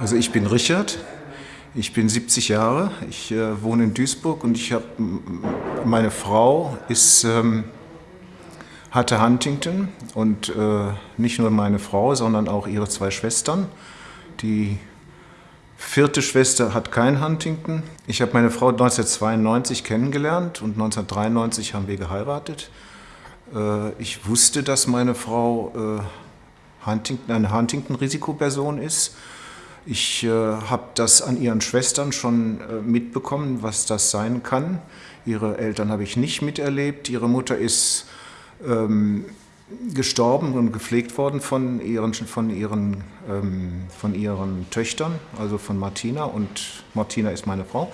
Also ich bin Richard, ich bin 70 Jahre, ich äh, wohne in Duisburg und ich habe, meine Frau ist, ähm, hatte Huntington und äh, nicht nur meine Frau, sondern auch ihre zwei Schwestern. Die vierte Schwester hat kein Huntington. Ich habe meine Frau 1992 kennengelernt und 1993 haben wir geheiratet. Äh, ich wusste, dass meine Frau äh, Huntington, eine Huntington-Risikoperson ist. Ich äh, habe das an ihren Schwestern schon äh, mitbekommen, was das sein kann. Ihre Eltern habe ich nicht miterlebt. Ihre Mutter ist ähm, gestorben und gepflegt worden von ihren, von, ihren, ähm, von ihren Töchtern, also von Martina und Martina ist meine Frau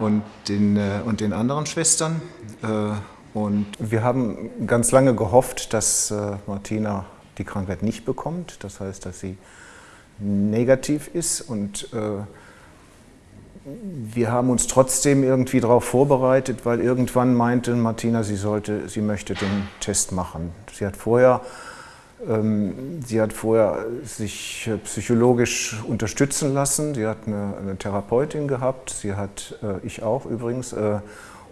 und den, äh, und den anderen Schwestern. Äh, und wir haben ganz lange gehofft, dass äh, Martina die Krankheit nicht bekommt, das heißt, dass sie negativ ist und äh, wir haben uns trotzdem irgendwie darauf vorbereitet, weil irgendwann meinte Martina, sie, sollte, sie möchte den Test machen. Sie hat vorher, ähm, sie hat vorher sich psychologisch unterstützen lassen. Sie hat eine, eine Therapeutin gehabt, sie hat, äh, ich auch übrigens, äh,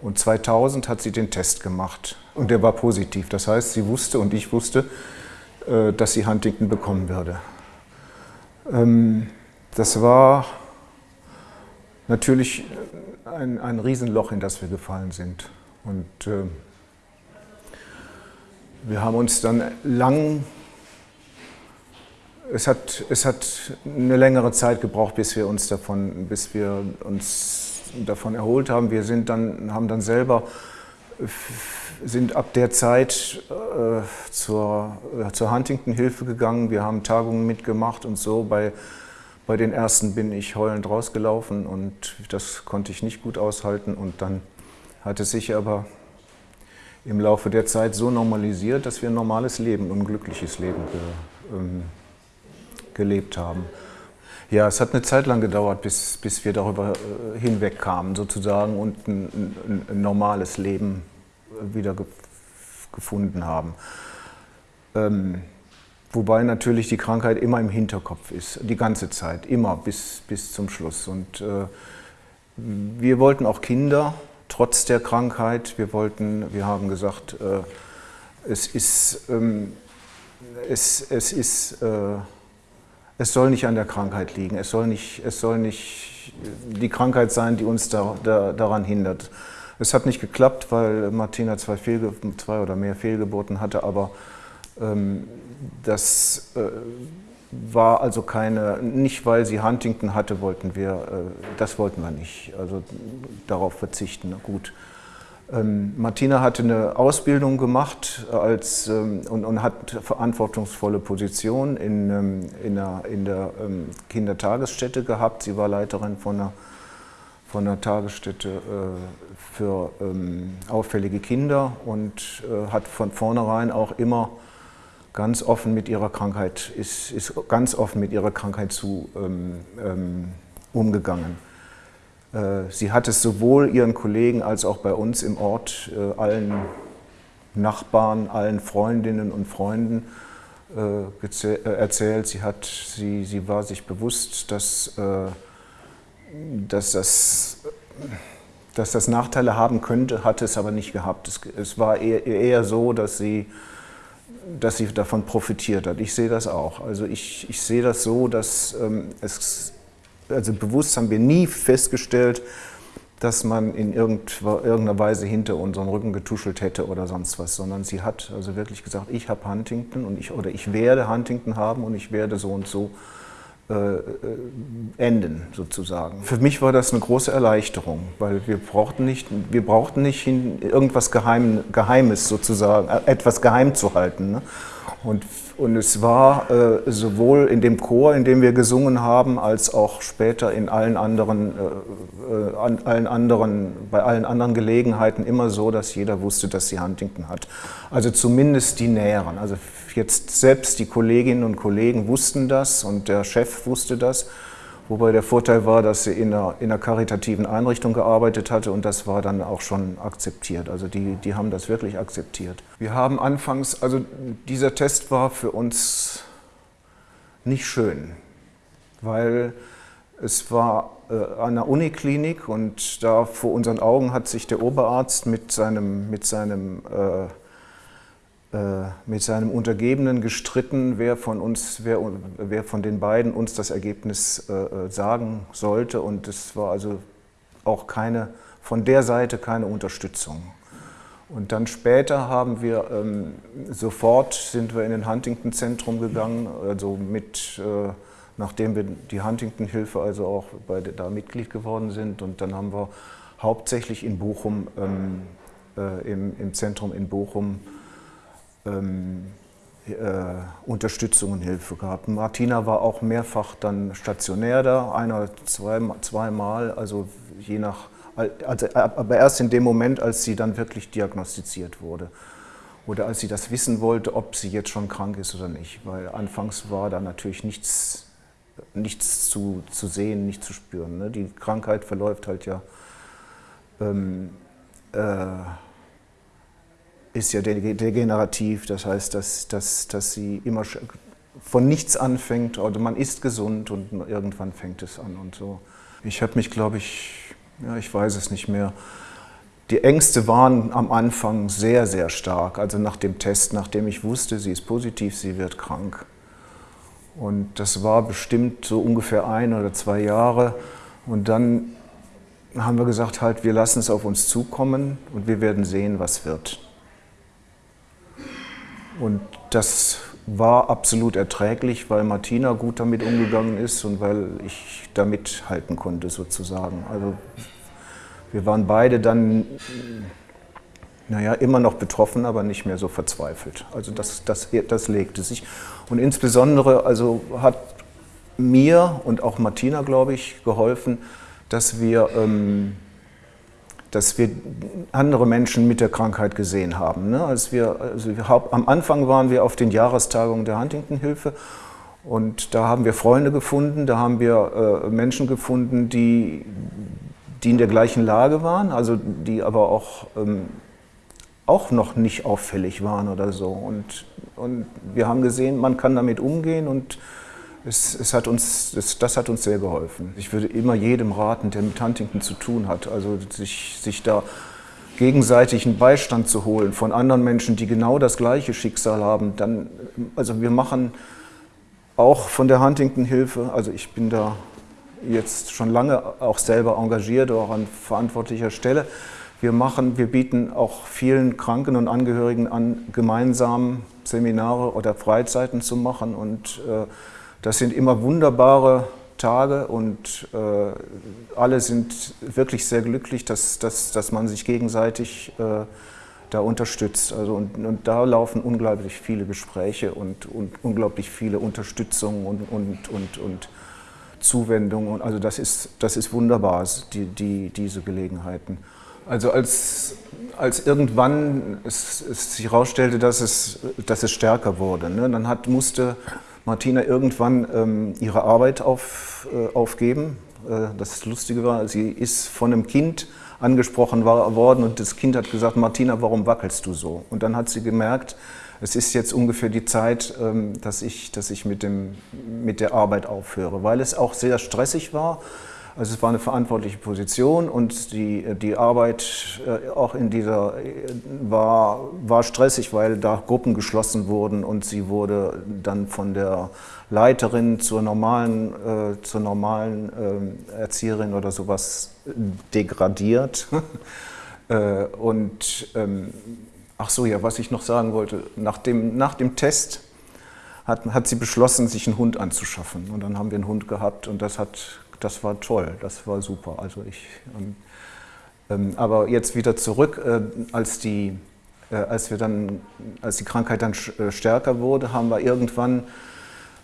und 2000 hat sie den Test gemacht und der war positiv. Das heißt, sie wusste und ich wusste, äh, dass sie Huntington bekommen würde. Ähm, das war natürlich ein, ein Riesenloch, in das wir gefallen sind. Und äh, wir haben uns dann lang, es hat, es hat eine längere Zeit gebraucht, bis wir uns davon, bis wir uns davon erholt haben. Wir sind dann, haben dann selber, sind ab der Zeit äh, zur, äh, zur Huntington-Hilfe gegangen. Wir haben Tagungen mitgemacht und so bei bei den ersten bin ich heulend rausgelaufen und das konnte ich nicht gut aushalten. Und dann hat es sich aber im Laufe der Zeit so normalisiert, dass wir ein normales Leben, ein glückliches Leben ge, ähm, gelebt haben. Ja, es hat eine Zeit lang gedauert, bis, bis wir darüber äh, hinwegkamen sozusagen und ein, ein, ein normales Leben wieder ge gefunden haben. Ähm, Wobei natürlich die Krankheit immer im Hinterkopf ist, die ganze Zeit, immer bis, bis zum Schluss. Und äh, wir wollten auch Kinder, trotz der Krankheit. Wir wollten, wir haben gesagt, äh, es ist, ähm, es, es ist, äh, es soll nicht an der Krankheit liegen. Es soll nicht, es soll nicht die Krankheit sein, die uns da, da, daran hindert. Es hat nicht geklappt, weil Martina zwei, Fehlge zwei oder mehr Fehlgeburten hatte, aber ähm, das äh, war also keine, nicht weil sie Huntington hatte, wollten wir, äh, das wollten wir nicht, also darauf verzichten, gut. Ähm, Martina hatte eine Ausbildung gemacht als, ähm, und, und, hat verantwortungsvolle Position in, in der, in der Kindertagesstätte gehabt. Sie war Leiterin von einer, von einer Tagesstätte äh, für auffällige Kinder und hat von vornherein auch immer ganz offen mit ihrer Krankheit, ist, ist ganz offen mit ihrer Krankheit zu ähm, ähm, umgegangen. Äh, sie hat es sowohl ihren Kollegen als auch bei uns im Ort, äh, allen Nachbarn, allen Freundinnen und Freunden äh, äh erzählt. Sie, hat, sie, sie war sich bewusst, dass, äh, dass, das, dass das Nachteile haben könnte, hat es aber nicht gehabt. Es, es war eher, eher so, dass sie dass sie davon profitiert hat. Ich sehe das auch. Also ich, ich sehe das so, dass ähm, es, also bewusst haben wir nie festgestellt, dass man in irgendeiner Weise hinter unseren Rücken getuschelt hätte oder sonst was, sondern sie hat also wirklich gesagt, ich habe Huntington und ich, oder ich werde Huntington haben und ich werde so und so enden, sozusagen. Für mich war das eine große Erleichterung, weil wir brauchten nicht, wir brauchten nicht irgendwas Geheim, Geheimes sozusagen, äh, etwas geheim zu halten. Ne? Und, und es war äh, sowohl in dem Chor, in dem wir gesungen haben, als auch später in allen anderen, äh, an allen anderen, bei allen anderen Gelegenheiten immer so, dass jeder wusste, dass sie Huntington hat. Also zumindest die Näheren. Also jetzt selbst die Kolleginnen und Kollegen wussten das und der Chef wusste das. Wobei der Vorteil war, dass sie in einer, in einer karitativen Einrichtung gearbeitet hatte und das war dann auch schon akzeptiert. Also die, die haben das wirklich akzeptiert. Wir haben anfangs, also dieser Test war für uns nicht schön. weil es war äh, an der Uniklinik und da vor unseren Augen hat sich der Oberarzt mit seinem, mit seinem, äh, mit seinem Untergebenen gestritten, wer von, uns, wer, wer von den beiden uns das Ergebnis äh, äh, sagen sollte. Und es war also auch keine, von der Seite keine Unterstützung. Und dann später haben wir ähm, sofort sind wir in den Huntington-Zentrum gegangen, also mit äh, nachdem wir die Huntington-Hilfe also auch bei, da Mitglied geworden sind. Und dann haben wir hauptsächlich in Bochum, ähm, äh, im, im, Zentrum in Bochum, ähm, äh, Unterstützung und Hilfe gehabt. Martina war auch mehrfach dann stationär da, einer, zwei, zweimal, also je nach, also, aber erst in dem Moment, als sie dann wirklich diagnostiziert wurde oder als sie das wissen wollte, ob sie jetzt schon krank ist oder nicht, weil anfangs war da natürlich nichts nichts zu, zu sehen, nicht zu spüren. Ne? Die Krankheit verläuft halt ja, ähm, äh, ist ja degenerativ, das heißt, dass, dass, dass sie immer von nichts anfängt oder man ist gesund und irgendwann fängt es an und so. Ich habe mich, glaube ich, ja, ich weiß es nicht mehr, die Ängste waren am Anfang sehr, sehr stark. Also nach dem Test, nachdem ich wusste, sie ist positiv, sie wird krank. Und das war bestimmt so ungefähr ein oder zwei Jahre. Und dann haben wir gesagt, halt, wir lassen es auf uns zukommen und wir werden sehen, was wird. Und das war absolut erträglich, weil Martina gut damit umgegangen ist und weil ich damit halten konnte sozusagen. Also wir waren beide dann naja, immer noch betroffen, aber nicht mehr so verzweifelt. Also das, das, das legte sich. Und insbesondere also hat mir und auch Martina, glaube ich, geholfen, dass wir, ähm, dass wir andere Menschen mit der Krankheit gesehen haben. Ne? Als wir, also wir, am Anfang waren wir auf den Jahrestagungen der Huntington-Hilfe und da haben wir Freunde gefunden, da haben wir äh, Menschen gefunden, die, die in der gleichen Lage waren, also die aber auch ähm, auch noch nicht auffällig waren oder so. Und, und wir haben gesehen, man kann damit umgehen und es, es hat uns, das, das, hat uns sehr geholfen. Ich würde immer jedem raten, der mit Huntington zu tun hat, also sich, sich da gegenseitig einen Beistand zu holen von anderen Menschen, die genau das gleiche Schicksal haben. Dann, also wir machen auch von der Huntington-Hilfe, also ich bin da jetzt schon lange auch selber engagiert, auch an verantwortlicher Stelle, wir, machen, wir bieten auch vielen Kranken und Angehörigen an, gemeinsam Seminare oder Freizeiten zu machen. Und äh, das sind immer wunderbare Tage und äh, alle sind wirklich sehr glücklich, dass, dass, dass man sich gegenseitig äh, da unterstützt. Also und, und, da laufen unglaublich viele Gespräche und, und unglaublich viele Unterstützungen und, und, und, und Zuwendungen. Also das ist, das ist wunderbar, die, die, diese Gelegenheiten. Also als, als irgendwann es, es sich herausstellte, dass es, dass es stärker wurde, ne, dann hat, musste Martina irgendwann ähm, ihre Arbeit auf, äh, aufgeben. Äh, das Lustige war, sie ist von einem Kind angesprochen war, worden und das Kind hat gesagt, Martina, warum wackelst du so? Und dann hat sie gemerkt, es ist jetzt ungefähr die Zeit, ähm, dass ich, dass ich mit, dem, mit der Arbeit aufhöre, weil es auch sehr stressig war. Also es war eine verantwortliche Position und die, die Arbeit äh, auch in dieser war, war stressig, weil da Gruppen geschlossen wurden und sie wurde dann von der Leiterin zur normalen, äh, zur normalen äh, Erzieherin oder sowas degradiert. äh, und ähm, ach so, ja, was ich noch sagen wollte, nach dem, nach dem Test hat, hat sie beschlossen, sich einen Hund anzuschaffen. Und dann haben wir einen Hund gehabt und das hat das war toll, das war super. Also ich, ähm, ähm, aber jetzt wieder zurück, äh, als, die, äh, als, wir dann, als die Krankheit dann äh, stärker wurde, haben wir irgendwann,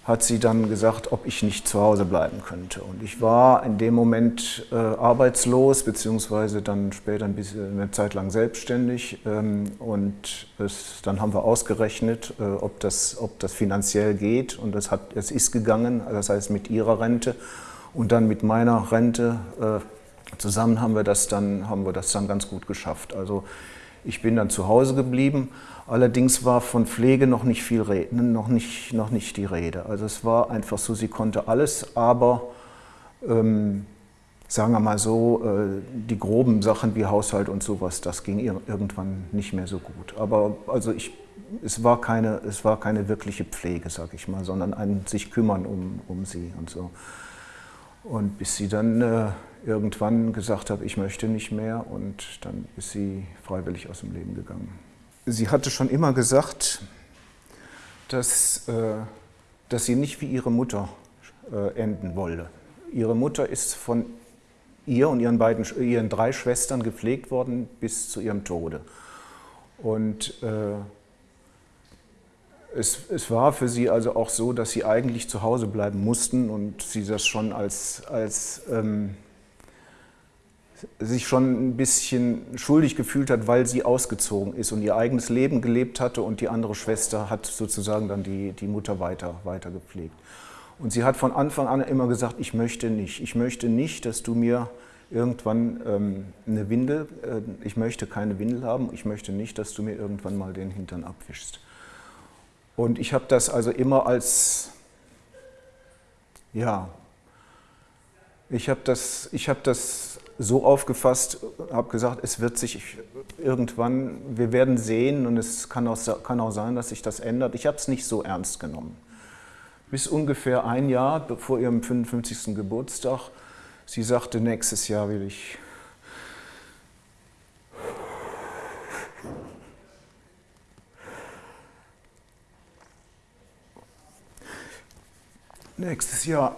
hat sie dann gesagt, ob ich nicht zu Hause bleiben könnte. Und ich war in dem Moment äh, arbeitslos, beziehungsweise dann später ein bisschen, eine Zeit lang selbstständig. Ähm, und es, dann haben wir ausgerechnet, äh, ob, das, ob das finanziell geht. Und es, hat, es ist gegangen, das heißt mit ihrer Rente. Und dann mit meiner Rente äh, zusammen haben wir, das dann, haben wir das dann ganz gut geschafft. Also ich bin dann zu Hause geblieben, Allerdings war von Pflege noch nicht viel Rede, noch nicht, noch nicht die Rede. Also es war einfach so, sie konnte alles, aber ähm, sagen wir mal so, äh, die groben Sachen wie Haushalt und sowas, das ging ihr irgendwann nicht mehr so gut. Aber also ich, es, war keine, es war keine wirkliche Pflege, sag ich mal, sondern ein sich kümmern um, um sie und so. Und bis sie dann äh, irgendwann gesagt hat, ich möchte nicht mehr und dann ist sie freiwillig aus dem Leben gegangen sie hatte schon immer gesagt, dass, äh, dass sie nicht wie ihre Mutter äh, enden wolle. Ihre Mutter ist von ihr und ihren, beiden, ihren drei Schwestern gepflegt worden bis zu ihrem Tode. Und äh, es, es, war für sie also auch so, dass sie eigentlich zu Hause bleiben mussten und sie das schon als, als ähm, sich schon ein bisschen schuldig gefühlt hat, weil sie ausgezogen ist und ihr eigenes Leben gelebt hatte und die andere Schwester hat sozusagen dann die, die Mutter weiter, weiter gepflegt. Und sie hat von Anfang an immer gesagt, ich möchte nicht, ich möchte nicht, dass du mir irgendwann ähm, eine Windel, äh, ich möchte keine Windel haben, ich möchte nicht, dass du mir irgendwann mal den Hintern abwischst. Und ich habe das also immer als, ja, ich habe das, hab das so aufgefasst, habe gesagt, es wird sich irgendwann, wir werden sehen und es kann auch, kann auch sein, dass sich das ändert. Ich habe es nicht so ernst genommen. Bis ungefähr ein Jahr vor ihrem 55. Geburtstag, sie sagte, nächstes Jahr will ich nächstes Jahr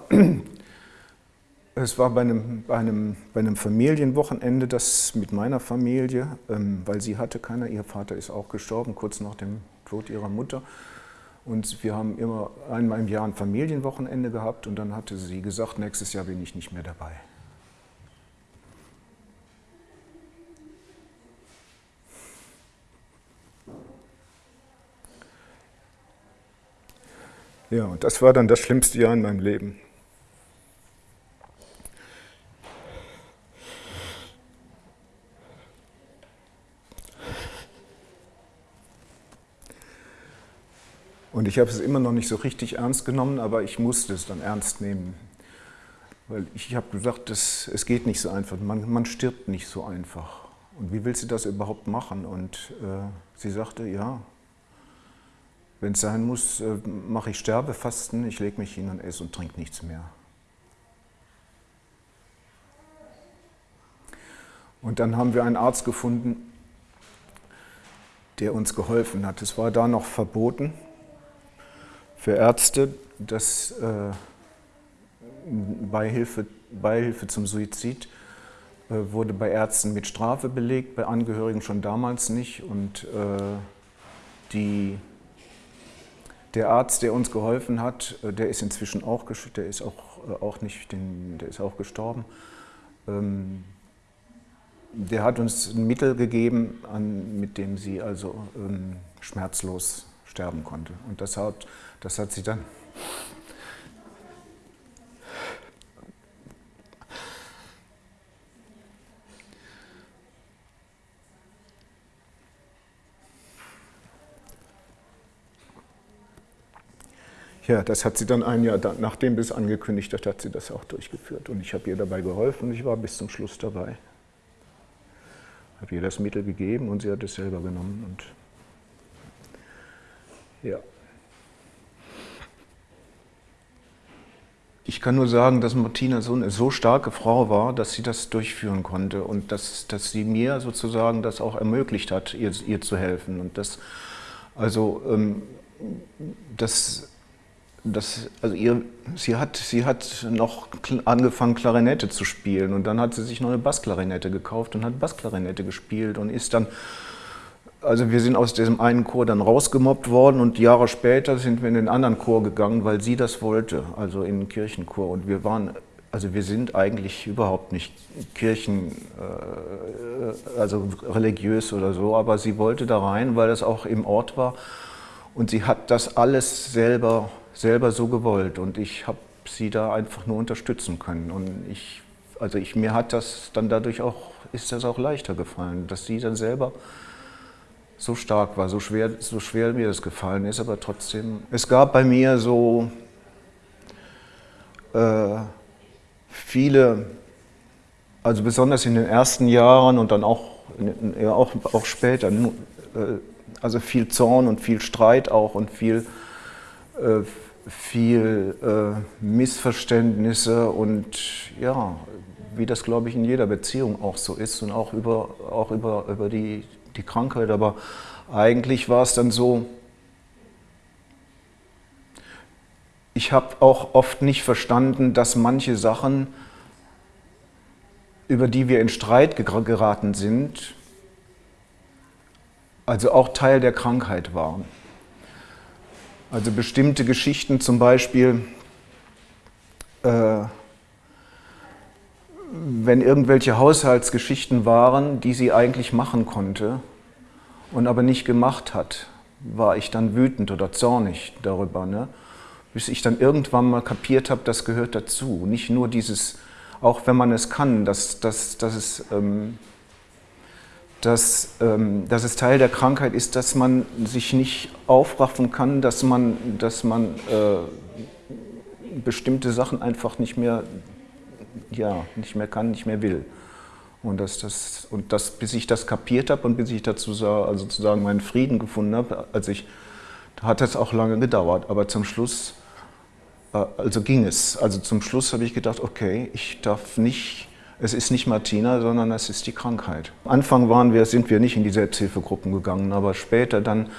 es war bei einem, bei, einem, bei einem Familienwochenende, das mit meiner Familie, ähm, weil sie hatte keiner, ihr Vater ist auch gestorben, kurz nach dem Tod ihrer Mutter. Und wir haben immer einmal im Jahr ein Familienwochenende gehabt und dann hatte sie gesagt, nächstes Jahr bin ich nicht mehr dabei. Ja, und das war dann das schlimmste Jahr in meinem Leben. Und ich habe es immer noch nicht so richtig ernst genommen, aber ich musste es dann ernst nehmen. Weil ich habe gesagt, das, es geht nicht so einfach, man, man stirbt nicht so einfach. Und wie will sie das überhaupt machen? Und äh, sie sagte, ja, wenn es sein muss, äh, mache ich Sterbefasten, ich lege mich hin und esse und trinke nichts mehr. Und dann haben wir einen Arzt gefunden, der uns geholfen hat. Es war da noch verboten, für Ärzte, dass äh, Beihilfe, Beihilfe zum Suizid äh, wurde bei Ärzten mit Strafe belegt, bei Angehörigen schon damals nicht. Und äh, die, der Arzt, der uns geholfen hat, äh, der ist inzwischen auch, der ist auch, äh, auch nicht, der ist auch gestorben. Ähm, der hat uns ein Mittel gegeben, mit dem sie also ähm, schmerzlos sterben konnte. Und das hat, das hat sie dann Ja, das hat sie dann ein Jahr nachdem es angekündigt hat, hat sie das auch durchgeführt. Und ich habe ihr dabei geholfen und ich war bis zum Schluss dabei. Habe ihr das Mittel gegeben und sie hat es selber genommen. Und ja. Ich kann nur sagen, dass Martina so eine so starke Frau war, dass sie das durchführen konnte und dass, dass sie mir sozusagen das auch ermöglicht hat, ihr, ihr zu helfen. Und das, also, ähm, das, das, also ihr, sie, hat, sie hat noch angefangen, Klarinette zu spielen und dann hat sie sich noch eine Bassklarinette gekauft und hat Bassklarinette gespielt und ist dann also wir sind aus diesem einen Chor dann rausgemobbt worden und Jahre später sind wir in den anderen Chor gegangen, weil sie das wollte, also in den Kirchenchor. Und wir waren, also wir sind eigentlich überhaupt nicht Kirchen, äh, also religiös oder so, aber sie wollte da rein, weil das auch im Ort war. Und sie hat das alles selber, selber so gewollt und ich habe sie da einfach nur unterstützen können. Und ich, also ich, mir hat das dann dadurch auch, ist das auch leichter gefallen, dass sie dann selber so stark war, so schwer, so schwer mir das gefallen ist, aber trotzdem. Es gab bei mir so äh, viele, also besonders in den ersten Jahren und dann auch, ja, auch, auch später, äh, also viel Zorn und viel Streit auch und viel, viel äh, Missverständnisse und ja, wie das glaube ich in jeder Beziehung auch so ist und auch über, auch über, über die, die Krankheit. Aber eigentlich war es dann so, ich habe auch oft nicht verstanden, dass manche Sachen, über die wir in Streit geraten sind, also auch Teil der Krankheit waren. Also bestimmte Geschichten zum Beispiel, äh, wenn irgendwelche Haushaltsgeschichten waren, die sie eigentlich machen konnte und aber nicht gemacht hat, war ich dann wütend oder zornig darüber. Ne? bis ich dann irgendwann mal kapiert habe, das gehört dazu. Nicht nur dieses, auch wenn man es kann, dass, dass, dass, es, ähm, dass, ähm, dass es Teil der Krankheit ist, dass man sich nicht aufraffen kann, dass man, dass man äh, bestimmte Sachen einfach nicht mehr, ja, nicht mehr kann, nicht mehr will. Und, dass das, und das, bis ich das kapiert habe und bis ich dazu also sozusagen meinen Frieden gefunden habe, als ich, hat das auch lange gedauert. Aber zum Schluss äh, also ging es. Also zum Schluss habe ich gedacht, okay, ich darf nicht, es ist nicht Martina, sondern es ist die Krankheit. Am Anfang waren wir, sind wir nicht in die Selbsthilfegruppen gegangen, aber später dann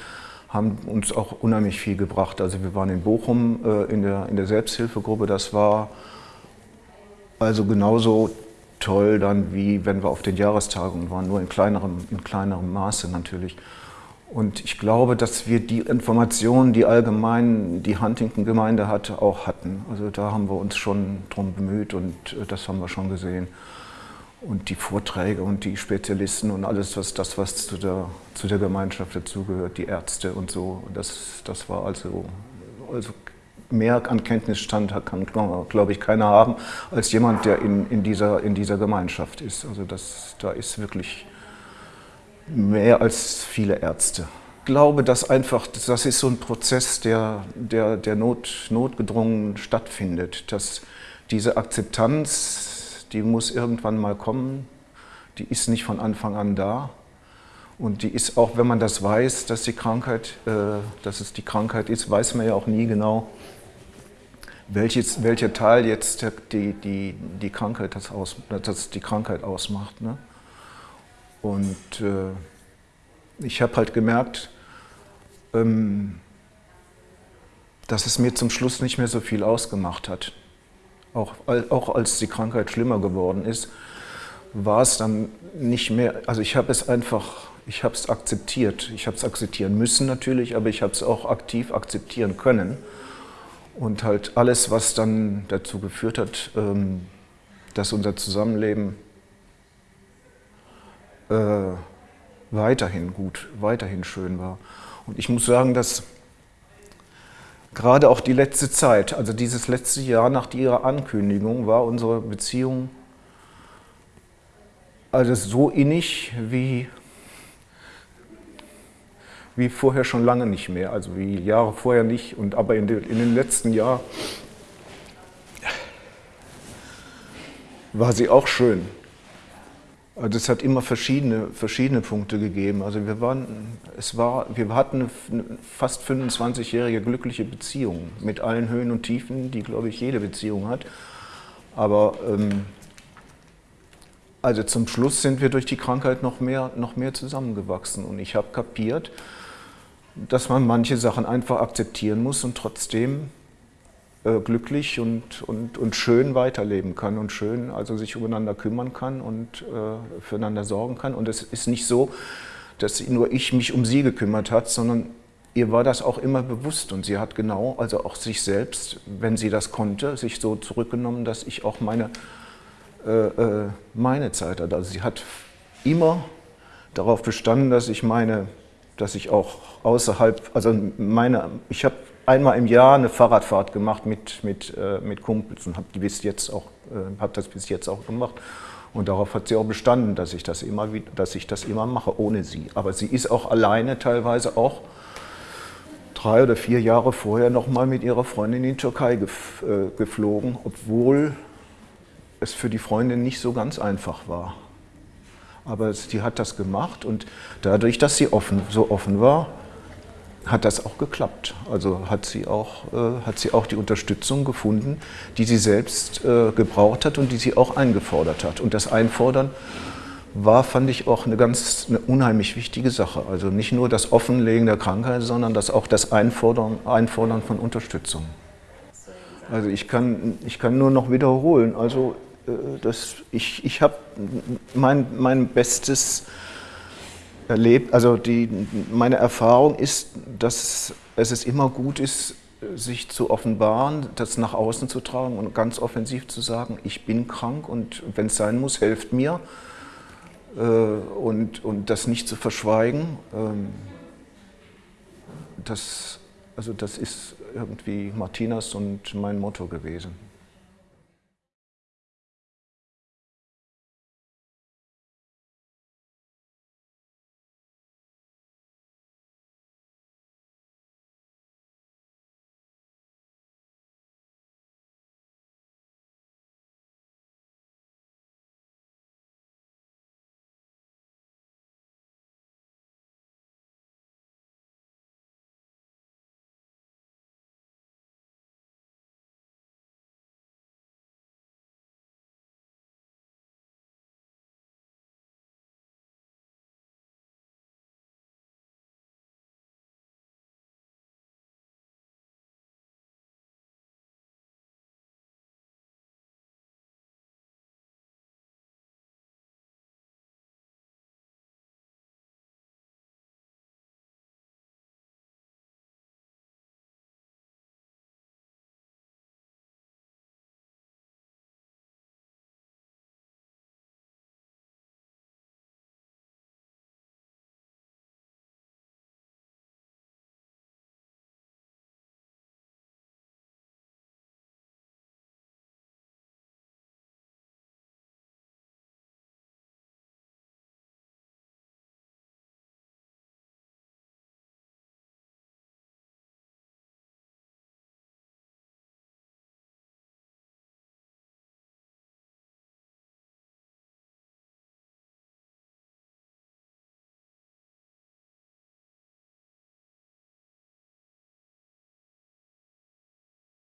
haben uns auch unheimlich viel gebracht. Also wir waren in Bochum äh, in, der, in der Selbsthilfegruppe, das war also genauso toll dann, wie wenn wir auf den Jahrestagungen waren, nur in kleinerem, in kleinerem Maße natürlich. Und ich glaube, dass wir die Informationen, die allgemein die Huntington-Gemeinde hatte, auch hatten. Also da haben wir uns schon drum bemüht und äh, das haben wir schon gesehen. Und die Vorträge und die Spezialisten und alles, was das, was zu der, zu der Gemeinschaft dazugehört, die Ärzte und so, das, das war also, also mehr an Kenntnisstand kann, glaube ich, keiner haben, als jemand, der in, in, dieser, in dieser Gemeinschaft ist. Also das, da ist wirklich mehr als viele Ärzte. Ich glaube, dass einfach, das ist so ein Prozess, der, der, der Not, notgedrungen stattfindet. Dass diese Akzeptanz, die muss irgendwann mal kommen, die ist nicht von Anfang an da. Und die ist auch, wenn man das weiß, dass, die Krankheit, äh, dass es die Krankheit ist, weiß man ja auch nie genau, welches, welcher Teil jetzt die, die, die, Krankheit, das aus, das die Krankheit ausmacht. Ne? Und äh, ich habe halt gemerkt, ähm, dass es mir zum Schluss nicht mehr so viel ausgemacht hat. Auch, auch als die Krankheit schlimmer geworden ist, war es dann nicht mehr, also ich habe es einfach, ich habe es akzeptiert. Ich habe es akzeptieren müssen natürlich, aber ich habe es auch aktiv akzeptieren können. Und halt alles, was dann dazu geführt hat, ähm, dass unser Zusammenleben äh, weiterhin gut, weiterhin schön war. Und ich muss sagen, dass gerade auch die letzte Zeit, also dieses letzte Jahr nach ihrer Ankündigung, war unsere Beziehung also so innig wie, wie vorher schon lange nicht mehr, also wie Jahre vorher nicht, und aber in, den, in den letzten Jahren war sie auch schön. Also es hat immer verschiedene, verschiedene Punkte gegeben. Also wir, waren, es war, wir hatten eine fast 25-jährige glückliche Beziehung mit allen Höhen und Tiefen, die, glaube ich, jede Beziehung hat. Aber ähm, also zum Schluss sind wir durch die Krankheit noch mehr, noch mehr zusammengewachsen. Und ich habe kapiert, dass man manche Sachen einfach akzeptieren muss und trotzdem äh, glücklich und, und, und schön weiterleben kann und schön also sich umeinander kümmern kann und äh, füreinander sorgen kann. Und es ist nicht so, dass nur ich mich um sie gekümmert hat, sondern ihr war das auch immer bewusst und sie hat genau, also auch sich selbst, wenn sie das konnte, sich so zurückgenommen, dass ich auch meine, äh, äh meine Zeit hatte. Also sie hat immer darauf bestanden, dass ich meine, dass ich auch außerhalb, also meine, ich habe einmal im Jahr eine Fahrradfahrt gemacht mit, mit, äh, mit Kumpels und habe äh, hab das bis jetzt auch gemacht. Und darauf hat sie auch bestanden, dass ich das immer, dass ich das immer mache, ohne sie. Aber sie ist auch alleine teilweise auch drei oder vier Jahre vorher noch mal mit ihrer Freundin in die Türkei äh, geflogen, obwohl es für die Freundin nicht so ganz einfach war. Aber sie hat das gemacht und dadurch, dass sie offen, so offen war, hat das auch geklappt. Also hat sie auch, äh, hat sie auch die Unterstützung gefunden, die sie selbst äh, gebraucht hat und die sie auch eingefordert hat. Und das Einfordern war, fand ich, auch eine ganz eine unheimlich wichtige Sache. Also nicht nur das Offenlegen der Krankheit, sondern das auch das Einfordern, Einfordern von Unterstützung. Also ich kann, ich kann nur noch wiederholen. Also äh, das, ich, ich habe mein, mein Bestes erlebt, also die, meine Erfahrung ist, dass es immer gut ist, sich zu offenbaren, das nach außen zu tragen und ganz offensiv zu sagen, ich bin krank und wenn es sein muss, helft mir äh, und, und das nicht zu verschweigen. Ähm, das, also das ist irgendwie Martinas und mein Motto gewesen.